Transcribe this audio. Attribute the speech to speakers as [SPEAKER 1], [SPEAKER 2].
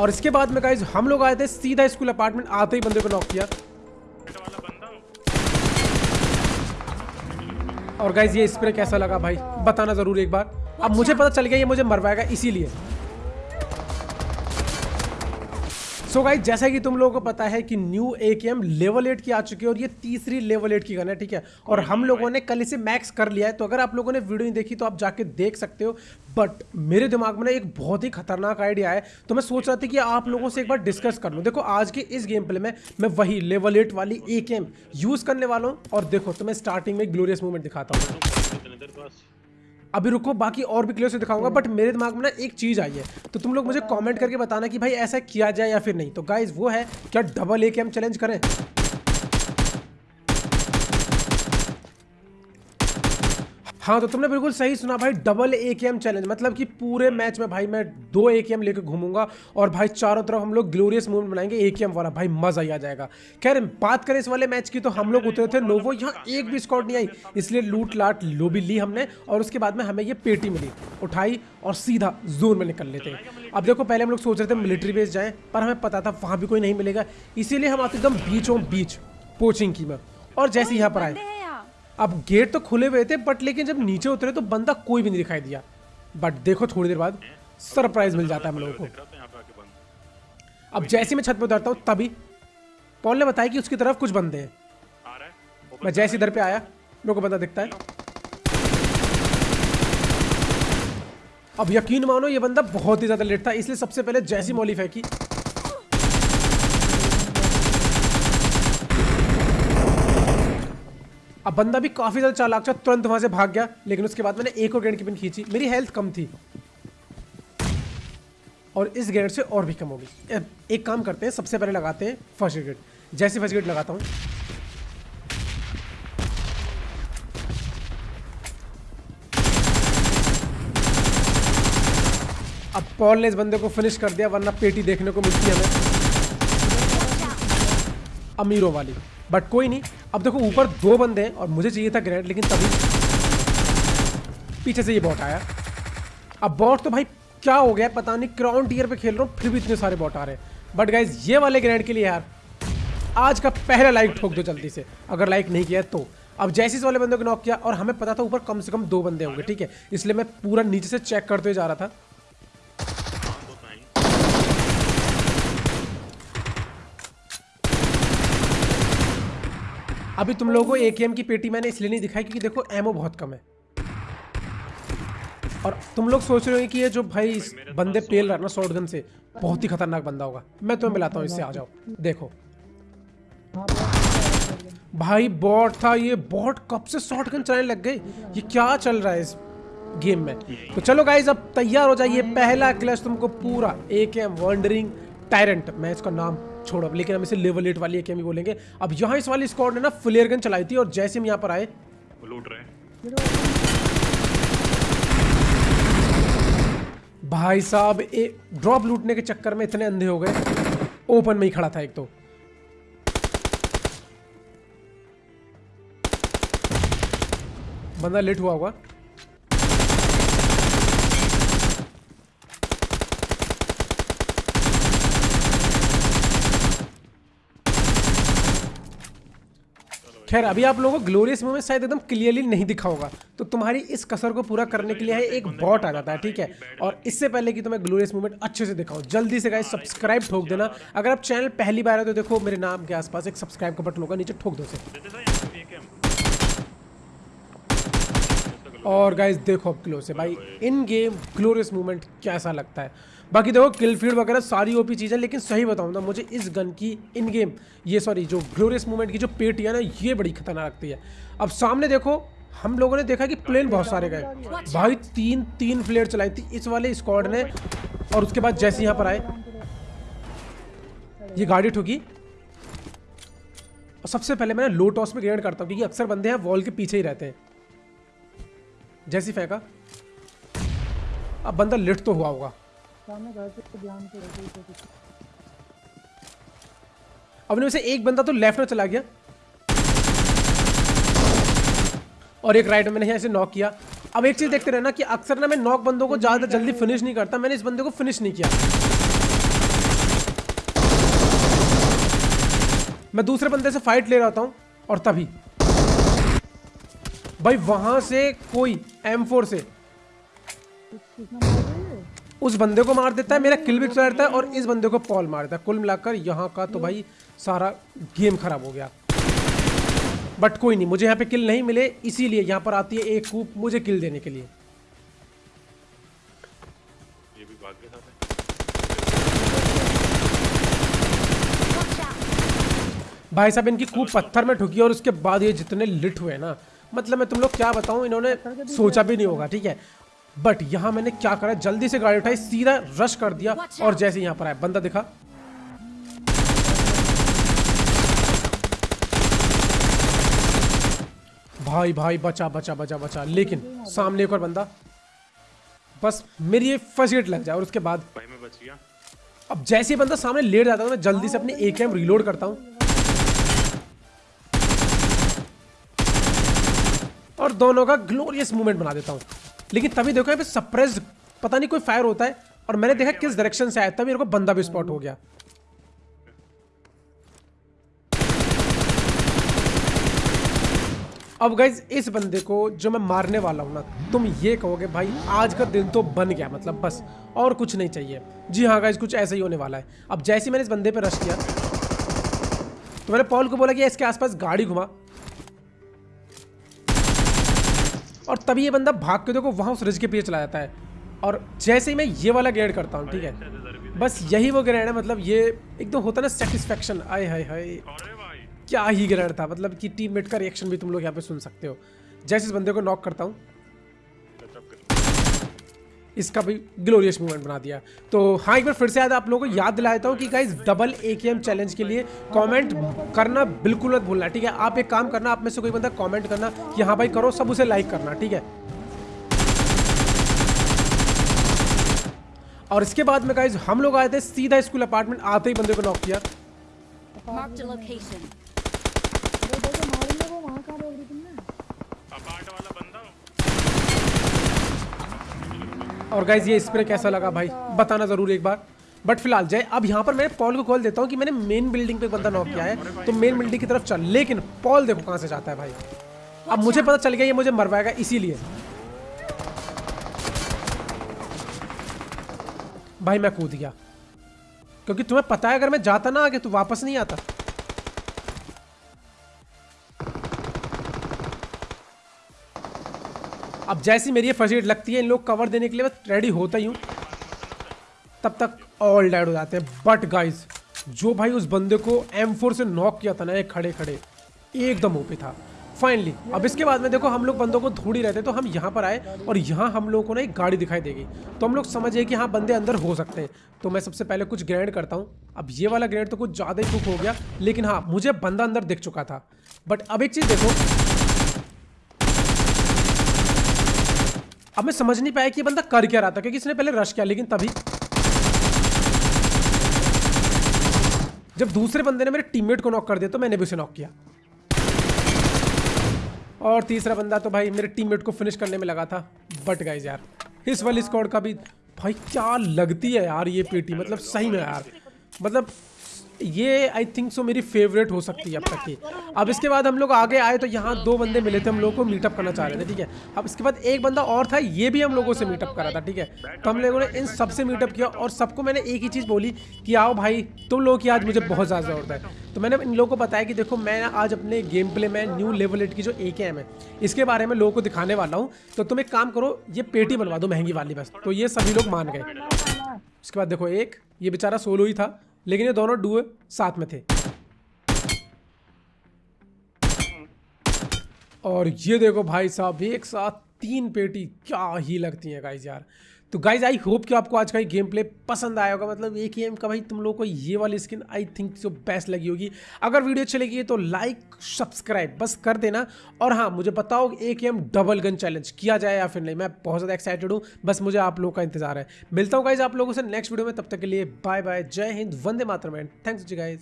[SPEAKER 1] और इसके बाद में गाइज़ हम लोग आए थे सीधा स्कूल अपार्टमेंट, आते ही बंदे को नॉक किया। और गाइज़ ये स्प्रे कैसा लगा भाई? बताना ज़रूर एक बार। अब मुझे पता चल गया, ये मुझे मरवाएगा इसीलिए। सो so गाइज़ जैसा कि तुम लोगों को पता है कि न्यू ए के एम लेवल एट की आ चुकी है और ये तीसरी लेवल एट की गन है ठीक है? और हम लोगों ने कल इसे मैक्स कर लिया है। तो अगर आप लोगों ने वीडियो नहीं देखी तो आप जाके देख सकते हो। बट मेरे दिमाग में ना एक बहुत ही खतरनाक आइडिया है। तो मैं सोच रहा था कि आप लोगों से एक बार डिस्कस कर लूँ। देखो आज के इस गेम प्ले में मैं वही लेवल एट वाली ए के एम यूज़ करने वाला हूँ। और देखो तो मैं स्टार्टिंग में ग्लोरियस मूवमेंट दिखाता हूँ। अभी रुको, बाकी और भी क्लियर से दिखाऊँगा बट मेरे दिमाग में ना एक चीज़ आई है। तो तुम लोग मुझे कमेंट करके बताना कि भाई ऐसा किया जाए या फिर नहीं। तो गाइज़ वो है, क्या डबल ए के हम चैलेंज करें? हाँ तो तुमने बिल्कुल सही सुना भाई डबल ए चैलेंज मतलब कि पूरे मैच में भाई मैं दो ए लेकर घूमूँगा और भाई चारों तरफ़ हम लोग ग्लोरियस मूवमेंट बनाएँगे ए वाला, भाई मज़ा ही आ जाएगा। खैर, बात करें इस वाले मैच की तो हम लोग उतरे थे नोवो यहाँ एक भी स्कॉट नहीं आई, इसलिए लूट लाट लोबी ली हमने और उसके बाद में हमें ये पेटी मिली, उठाई और सीधा जोन में निकल लेते। अब देखो, पहले हम लोग सोच रहे थे मिलिट्री बेस जाएँ, पर हमें पता था वहाँ भी कोई नहीं मिलेगा, इसीलिए हम आते एकदम बीच बीचों बीच पोचिंग की में। और जैसे यहाँ पर आए अब गेट तो खुले हुए थे बट लेकिन जब नीचे उतरे तो बंदा कोई भी नहीं दिखाई दिया। बट देखो थोड़ी देर बाद सरप्राइज़ मिल जाता है हम लोगों को। अब जैसे मैं छत पर उतरता हूँ, तभी पॉल ने बताया कि उसकी तरफ़ कुछ बंदे हैं। मैं जैसे इधर पे आया, मेरे को बंदा दिखता है। अब यकीन मानो ये बंदा बहुत ही ज़्यादा लेट था, इसलिए सबसे पहले जैसी मॉली फेंकी अब बंदा भी काफ़ी ज़्यादा चालाक था, तुरंत वहाँ से भाग गया, लेकिन उसके बाद मैंने एक और ग्रेनेड की पिन खींची। मेरी हेल्थ कम थी। और इस ग्रेनेड से और भी कम होगी एक काम करते हैं, सबसे पहले लगाते हैं फ़र्स्ट ग्रेड जैसे फ़र्स्ट ग्रेड लगाता हूँ। अब पॉल ने इस बंदे को फिनिश कर दिया, वरना पेटी देखने को मिलती है हमें। अमीरों वाली। बट कोई नहीं अब देखो, ऊपर दो बंदे हैं और मुझे चाहिए था ग्रेनेड लेकिन तभी पीछे से ये बॉट आया। अब बॉट तो भाई क्या हो गया? पता नहीं क्राउन टीयर पे खेल रहा हूँ, फिर भी इतने सारे बॉट आ रहे हैं। बट गाइज़ ये वाले ग्रेनेड के लिए यार, आज का पहला लाइक ठोक दो जल्दी से। अगर लाइक नहीं किया तो। अब जैसे इस वाले बंदे को नॉक किया, और हमें पता था ऊपर कम से कम दो बंदे होंगे, ठीक है? इसलिए मैं पूरा नीचे से चेक करते हुए जा रहा था
[SPEAKER 2] तो नहीं
[SPEAKER 1] अभी तुम लोगों को ए की पेटी मैंने इसलिए नहीं दिखाई क्योंकि देखो एमओ बहुत कम है। और तुम लोग सोच रहे हो कि ये जो भाई इस बंदे पेल रहा है ना शॉर्ट से बहुत ही खतरनाक बंदा होगा। मैं तुम्हें मिलाता हूँ इससे आ जाओ। देखो। भाई बॉट था ये बॉट कब से शॉर्ट गन चलाने लग गए? ये क्या चल रहा है इस गेम में? तो चलो गाइज़ अब तैयार हो जाइए पहला क्लच तुमको पूरा ए के एम वॉन्डरिंग टायरेंट मैं इसका नाम छोड़ो अब लेकिन हम इसे लेवल एट वाली ए के एम ही बोलेंगे। अब यहाँ इस वाली स्क्वाड ने ना फ्लेयर गन चलाई थी और जैसे हम यहाँ पर आए
[SPEAKER 2] लूट रहे
[SPEAKER 1] भाई साहब ए ड्रॉप लूटने के चक्कर में इतने अंधे हो गए। ओपन में ही खड़ा था एक तो। बंदा लेट हुआ होगा। खैर, अभी आप लोगों को ग्लोरियस मूवमेंट शायद एकदम क्लियरली नहीं दिखा होगा। तो तुम्हारी इस कसर को पूरा करने के लिए है, एक बॉट आ जाता है, ठीक है? और इससे पहले कि तुम्हें ग्लोरियस मूवमेंट अच्छे से दिखाऊँ, जल्दी से गाइस सब्सक्राइब ठोक देना। अगर आप चैनल पहली बार है तो देखो, मेरे नाम के आसपास एक सब्सक्राइब का बटन होगा, नीचे ठोक दो और गाइस देखो अब क्लोज से भाई इन गेम ग्लोरियस मूवमेंट कैसा लगता है? बाकी देखो किल फ़ील्ड वगैरह सारी ओपी चीज़ें, लेकिन सही बताऊँ ना, मुझे इस गन की इन गेम ये सॉरी जो ग्लोरियस मूवमेंट की जो पेटी है ना, ये बड़ी खतरनाक लगती है। अब सामने देखो, हम लोगों ने देखा कि प्लेन बहुत सारे गए। भाई, तीन तीन प्लेयर चलाई थी इस वाले स्क्वाड ने, और उसके बाद जैसे यहाँ पर आए, ये गाड़ी ठुकी। और सबसे पहले मैं लो टॉस में ग्रेड करता हूँ, क्योंकि अक्सर बंदे हैं वॉल के पीछे ही रहते हैं। जैसी फेंका, अब बंदा लिट तो हुआ होगा।
[SPEAKER 3] सामने रहते ध्यान से रहते
[SPEAKER 1] अपने में से एक बंदा तो लेफ़्ट में चला गया। और एक राइट मैंने ऐसे नॉक किया। अब एक चीज़ देखते रहना कि अक्सर ना मैं नॉक बंदों को ज़्यादा जल्दी फिनिश नहीं करता। मैंने इस बंदे को फिनिश नहीं किया। मैं दूसरे बंदे से फाइट ले रहा था और तभी। भाई वहाँ से कोई एम से उस बंदे को मार देता है मेरा किल भी चला है और इस बंदे को पॉल मार देता है। कुल मिलाकर यहाँ का तो भाई सारा गेम खराब हो गया। बट कोई नहीं मुझे यहाँ पे किल नहीं मिले इसीलिए यहाँ पर आती है एक कूप मुझे किल देने के लिए। भाई साहब इनकी कूप पत्थर में ठुकी और उसके बाद ये जितने लिट हुए ना मतलब मैं तुम लोग क्या बताऊँ इन्होंने सोचा भी नहीं होगा ठीक है? बट यहाँ मैंने क्या करा? जल्दी से गाड़ी उठाई सीधा रश कर दिया और जैसे यहाँ पर आया बंदा दिखा। भाई भाई बचा बचा बचा बचा। लेकिन सामने एक और बंदा। बस मेरी ये फ़र्स्ट एड लग जाए और उसके बाद
[SPEAKER 2] भाई मैं बच गया।
[SPEAKER 1] अब जैसे ही बंदा सामने लेट जाता है मैं जल्दी से अपनी ए कैम रिलोड करता हूँ। और दोनों का ग्लोरियस मूवमेंट बना देता हूँ। लेकिन तभी देखो यहाँ पे सरप्राइज़ पता नहीं कोई फायर होता है, और मैंने देखा किस डायरेक्शन से आया, तभी मेरे को बंदा भी स्पॉट हो गया। अब गाइज़ इस बंदे को जो मैं मारने वाला हूँ ना, तुम ये कहोगे, भाई, आज का दिन तो बन गया मतलब बस, और कुछ नहीं चाहिए। जी हाँ गाइज़ कुछ ऐसा ही होने वाला है। अब जैसे मैंने इस बंदे पे रश किया तो मैंने पॉल को बोला कि इसके आसपास गाड़ी घुमा। और तभी ये बंदा भाग के देखो वहाँ उस रिज के पीछे चला जाता है। और जैसे ही मैं ये वाला ग्रेड करता हूँ ठीक है? बस यही वो ग्रेड है मतलब ये एकदम होता है ना सेटिस्फेक्शन आए हाय हाय। क्या ही ग्रेड था मतलब कि टीममेट का रिएक्शन भी तुम लोग यहाँ पे सुन सकते हो। जैसे इस बंदे को नॉक करता हूँ इसका भी ग्लोरियस मूवमेंट बना दिया। तो हाँ एक बार फिर से याद आप लोगों को याद दिला देता हूँ कि गाइस डबल ए चैलेंज के लिए कमेंट करना बिल्कुल मत भूलना, ठीक है? आप एक काम करना, आप में से कोई बंदा कमेंट करना कि हाँ भाई करो, सब उसे लाइक करना, ठीक है? और इसके बाद में गाइस हम लोग आए थे, सीधा स्कूल अपार्टमेंट आते ही बंदे को नॉक किया
[SPEAKER 4] Marked a location.
[SPEAKER 3] अरे देखो मारेंगे वो वहाँ कहाँ रोक दी तुमने
[SPEAKER 2] अपार्ट वाला बंदा
[SPEAKER 1] और गाइज़ ये स्प्रे कैसा लगा भाई? बताना ज़रूर एक बार। बट फ़िलहाल जय अब यहाँ पर मैं पॉल को कॉल देता हूँ कि मैंने मेन बिल्डिंग पे बंदा नॉक किया है। तो मेन बिल्डिंग की तरफ़ चल। लेकिन पॉल देखो कहाँ से जाता है भाई। अब मुझे पता चल गया ये मुझे मरवाएगा इसीलिए। भाई मैं कूद गया। क्योंकि तुम्हें पता है अगर मैं जाता ना आगे तो वापस नहीं आता। अब जैसी मेरी ये फ़र्स्ट एड लगती है, इन लोग कवर देने के लिए मैं रेडी होता ही हूँ। तब तक ऑल डेड हो जाते हैं। बट गाइज़ जो भाई उस बंदे को M4 से नॉक किया था ना ये खड़े खड़े, एकदम ओपी था। फाइनली अब इसके बाद में देखो, हम लोग बंदों को ही रहते तो हम यहाँ पर आए और यहाँ हम लोगों को ना एक गाड़ी दिखाई देगी। तो हम लोग समझे कि हाँ बंदे अंदर हो सकते हैं। तो मैं सबसे पहले कुछ ग्रेनेड करता हूँ। अब ये वाला ग्रेनेड तो कुछ ज़्यादा ही कुक हो गया, लेकिन हाँ मुझे बंदा अंदर दिख चुका था। बट अब एक चीज़ देखो अब मैं समझ नहीं पाया कि ये बंदा कर क्या रहा था, क्योंकि इसने पहले रश किया, लेकिन तभी जब दूसरे बंदे ने मेरे टीममेट को नॉक कर दिया तो मैंने भी उसे नॉक किया। और तीसरा बंदा तो भाई मेरे टीममेट को फिनिश करने में लगा था। बट गाइज़ यार, इस वाली स्कॉड का भी, भाई क्या लगती है यार ये पेटी? मतलब सही में यार। मतलब ये आई थिंक सो मेरी फेवरेट हो सकती है अब तक की। अब इसके बाद हम लोग आगे आए तो यहाँ दो बंदे मिले थे हम लोग को मीटअप करना चाह रहे थे, ठीक है? अब इसके बाद एक बंदा और था, ये भी हम लोगों से मीटअप करा था, ठीक है? तो हम लोगों ने इन सबसे मीटअप किया और सबको मैंने एक ही चीज़ बोली कि आओ भाई, तुम लोगों की आज मुझे बहुत ज़्यादा ज़रूरत है। तो मैंने इन लोगों को बताया कि देखो, मैं आज अपने गेम प्ले में न्यू लेवल एट की जो ए है, इसके बारे में लोगों को दिखाने वाला हूँ। तो तुम एक काम करो, ये पेटी बनवा दो महँगी वाली बस। तो ये सभी लोग मान गए। उसके बाद देखो एक, ये बेचारा सोलो ही था। लेकिन ये दोनों डुए साथ में थे। और ये देखो भाई साहब, एक साथ तीन पेटी क्या ही लगती है गाइज़ यार। तो गाइज़ आई होप कि आपको आज का ये गेम प्ले पसंद आया होगा। मतलब एक गेम का भाई, तुम लोग को ये वाली स्किन आई थिंक जो बेस्ट लगी होगी। अगर वीडियो अच्छी लगी है तो लाइक सब्सक्राइब बस कर देना। और हाँ मुझे बताओ, एक एम डबल गन चैलेंज किया जाए या फिर नहीं। मैं बहुत ज़्यादा एक्साइटेड हूँ। बस मुझे आप लोगों का इंतज़ार है। मिलता हूँ गाइज़ आप लोगों से नेक्स्ट वीडियो में। तब तक के लिए बाय बाय जय हिंद, वंदे मातरम। थैंक्स जी गाइज़